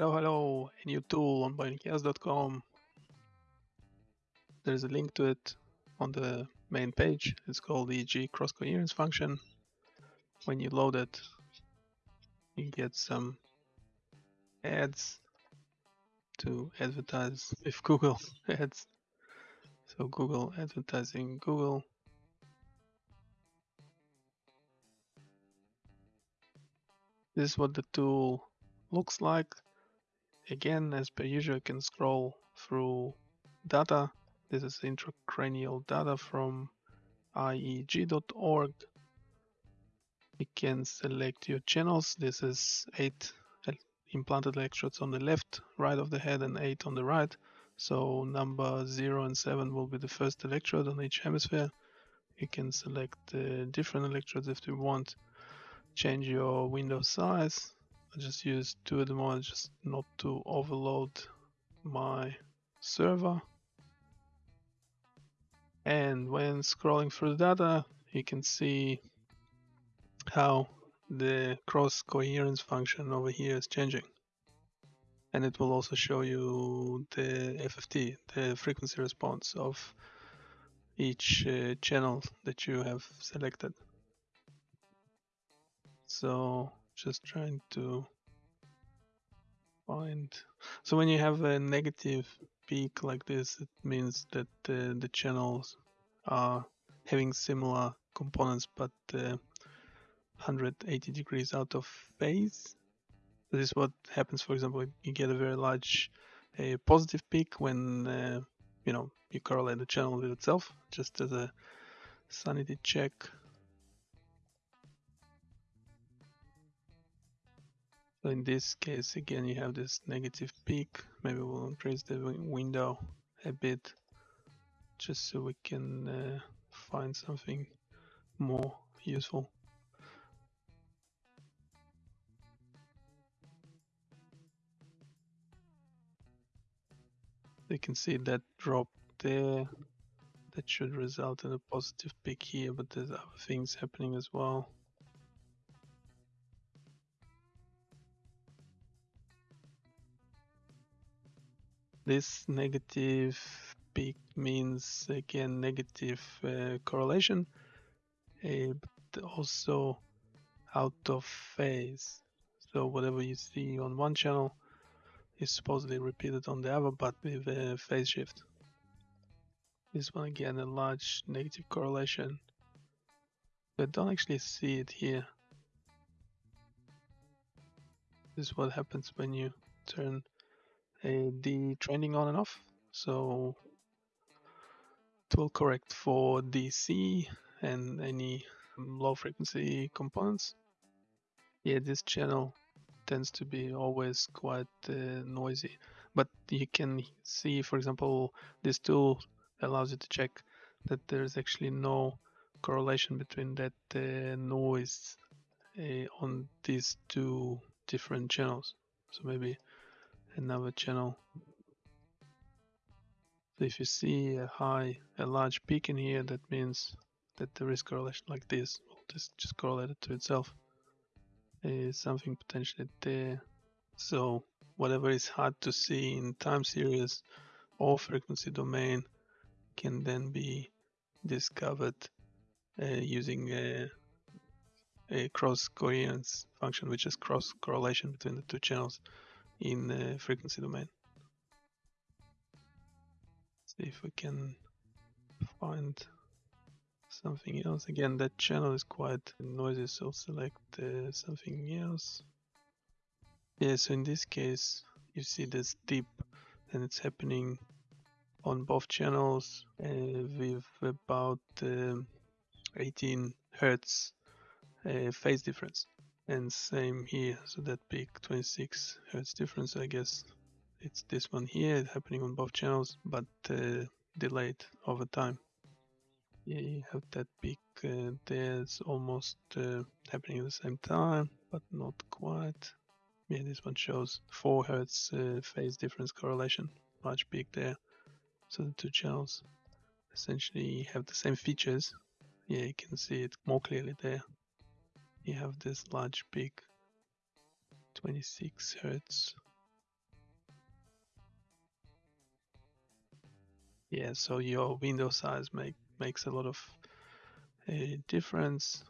Hello, hello, a new tool on bionicchaos.com. There's a link to it on the main page. It's called the G cross coherence function. When you load it, you get some ads to advertise with Google ads. So Google advertising Google. This is what the tool looks like. Again, as per usual, you can scroll through data. This is intracranial data from ieeg.org. You can select your channels. This is eight implanted electrodes on the left, right of the head, and eight on the right. So number zero and seven will be the first electrode on each hemisphere. You can select uh, different electrodes if you want. Change your window size I just use two at the moment just not to overload my server. And when scrolling through the data, you can see how the cross coherence function over here is changing. And it will also show you the FFT, the frequency response of each uh, channel that you have selected. So just trying to find so when you have a negative peak like this it means that uh, the channels are having similar components but uh, 180 degrees out of phase. This is what happens for example you get a very large a positive peak when uh, you know you correlate the channel with itself just as a sanity check So in this case, again, you have this negative peak. Maybe we'll increase the window a bit just so we can uh, find something more useful. You can see that drop there. That should result in a positive peak here, but there's other things happening as well. This negative peak means again negative uh, correlation, uh, but also out of phase. So whatever you see on one channel is supposedly repeated on the other, but with a phase shift. This one again a large negative correlation. But don't actually see it here. This is what happens when you turn detrending on and off. So it will correct for DC and any low frequency components. Yeah, this channel tends to be always quite uh, noisy, but you can see, for example, this tool allows you to check that there's actually no correlation between that uh, noise uh, on these two different channels. So maybe another channel. So if you see a high, a large peak in here, that means that there is correlation like this. Well, this just correlated to itself. Is something potentially there. So whatever is hard to see in time series or frequency domain can then be discovered uh, using a, a cross coherence function, which is cross correlation between the two channels in the frequency domain. See if we can find something else. Again, that channel is quite noisy, so select uh, something else. Yeah, so in this case, you see this dip and it's happening on both channels uh, with about uh, 18 hertz uh, phase difference and same here so that big 26 hertz difference I guess. It's this one here happening on both channels but uh, delayed over time. Yeah you have that peak uh, there it's almost uh, happening at the same time but not quite. Yeah this one shows 4 hertz uh, phase difference correlation large peak there. So the two channels essentially have the same features. Yeah you can see it more clearly there you have this large peak 26 hertz. Yeah so your window size make makes a lot of a difference.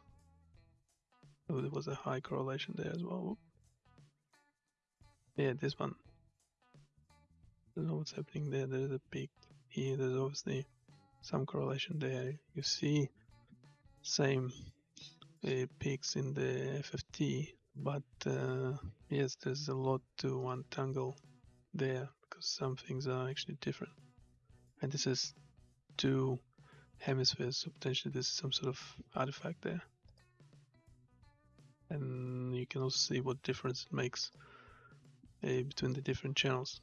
Oh there was a high correlation there as well. Yeah this one. I don't know what's happening there. There's a peak here there's obviously some correlation there. You see same uh, peaks in the FFT, but uh, yes, there's a lot to untangle there because some things are actually different. And this is two hemispheres, so potentially this is some sort of artifact there. And you can also see what difference it makes uh, between the different channels.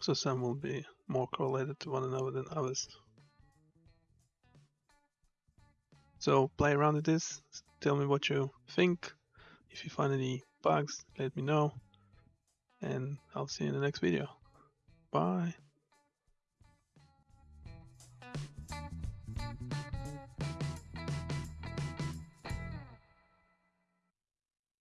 So some will be more correlated to one another than others. So play around with this, tell me what you think. If you find any bugs, let me know. And I'll see you in the next video. Bye.